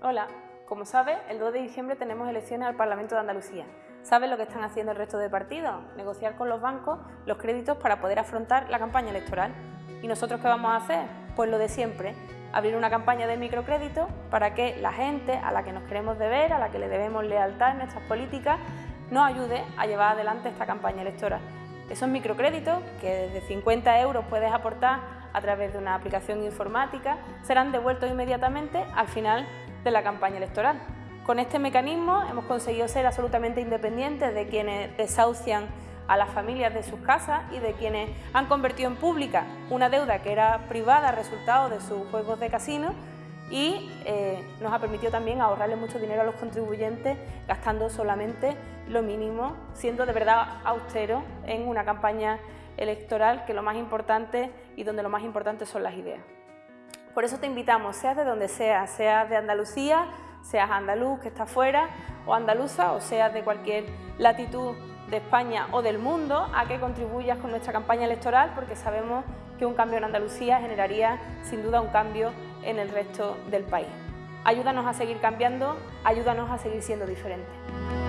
Hola, como sabe, el 2 de diciembre tenemos elecciones al Parlamento de Andalucía. ¿Saben lo que están haciendo el resto de partidos? Negociar con los bancos los créditos para poder afrontar la campaña electoral. ¿Y nosotros qué vamos a hacer? Pues lo de siempre, abrir una campaña de microcrédito para que la gente a la que nos queremos deber, a la que le debemos lealtad en nuestras políticas, nos ayude a llevar adelante esta campaña electoral. Esos microcréditos, que desde 50 euros puedes aportar a través de una aplicación informática, serán devueltos inmediatamente al final de la campaña electoral. Con este mecanismo hemos conseguido ser absolutamente independientes de quienes desahucian a las familias de sus casas y de quienes han convertido en pública una deuda que era privada resultado de sus juegos de casino y eh, nos ha permitido también ahorrarle mucho dinero a los contribuyentes gastando solamente lo mínimo, siendo de verdad austero en una campaña electoral que lo más importante y donde lo más importante son las ideas. Por eso te invitamos, seas de donde seas, seas de Andalucía, seas andaluz que está fuera o andaluza o seas de cualquier latitud de España o del mundo, a que contribuyas con nuestra campaña electoral porque sabemos que un cambio en Andalucía generaría sin duda un cambio en el resto del país. Ayúdanos a seguir cambiando, ayúdanos a seguir siendo diferentes.